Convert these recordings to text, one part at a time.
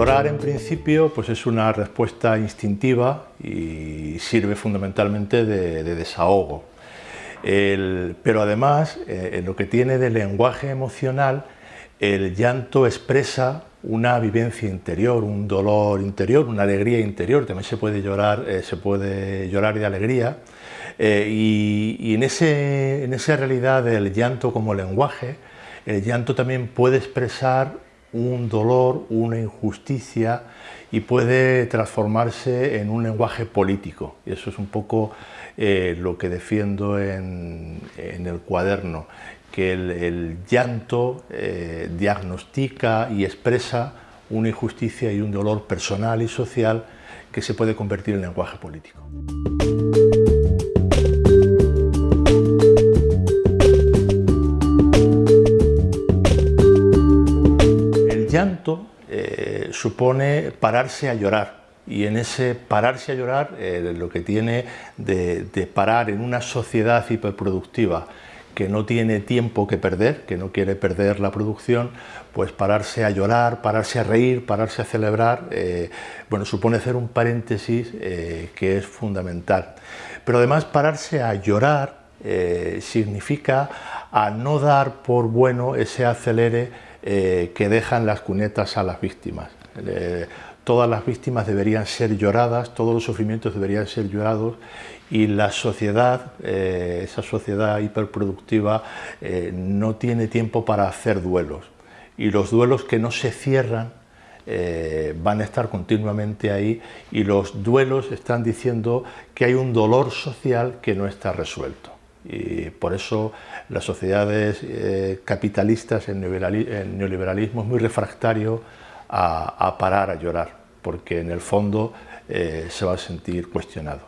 Llorar en principio pues es una respuesta instintiva y sirve fundamentalmente de, desahogo. Pero además, eh, lo que tiene de lenguaje emocional, el llanto expresa una vivencia interior, un dolor interior, una alegría interior, también se puede llorar, eh, se puede llorar de alegría, eh, y, en, ese, en esa realidad del llanto como lenguaje, el llanto también puede expresar un dolor, una injusticia y puede transformarse en un lenguaje político. Y eso es un poco eh, lo que defiendo en, el cuaderno, que el, llanto eh, diagnostica y expresa una injusticia y un dolor personal y social que se puede convertir en lenguaje político. Llanto eh, supone pararse a llorar y en ese pararse a llorar eh, lo que tiene de, parar en una sociedad hiperproductiva que no tiene tiempo que perder, que no quiere perder la producción, pues pararse a llorar, pararse a reír, pararse a celebrar, eh, bueno, supone hacer un paréntesis que es fundamental. Pero además pararse a llorar significa a no dar por bueno ese acelere eh, que dejan las cunetas a las víctimas. Eh, todas las víctimas deberían ser lloradas, todos los sufrimientos deberían ser llorados y la sociedad, eh, esa sociedad hiperproductiva, no tiene tiempo para hacer duelos. Y los duelos que no se cierran van a estar continuamente ahí y los duelos están diciendo que hay un dolor social que no está resuelto y por eso las sociedades eh, capitalistas, el neoliberalismo es muy refractario a, parar a llorar, porque en el fondo eh, se va a sentir cuestionado.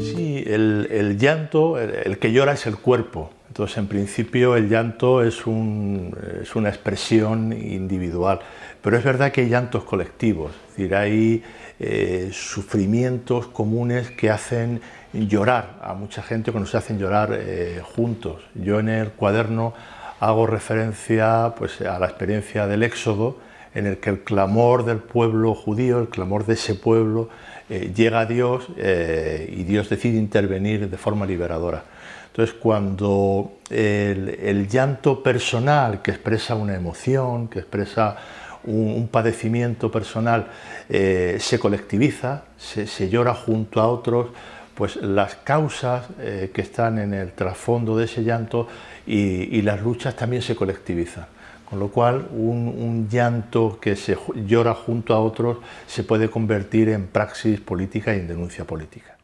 Sí, el, llanto, el que llora es el cuerpo, entonces, en principio, el llanto es, una expresión individual, pero es verdad que hay llantos colectivos, es decir, hay eh, sufrimientos comunes que hacen llorar a mucha gente, que nos hacen llorar eh, juntos. Yo en el cuaderno hago referencia pues, a la experiencia del Éxodo, en el que el clamor del pueblo judío, el clamor de ese pueblo, eh, llega a Dios y Dios decide intervenir de forma liberadora. Entonces, cuando el, llanto personal que expresa una emoción, que expresa un, padecimiento personal, eh, se colectiviza, se, llora junto a otros, pues las causas eh, que están en el trasfondo de ese llanto y, las luchas también se colectivizan. Con lo cual, un, llanto que se llora junto a otros se puede convertir en praxis política y en denuncia política.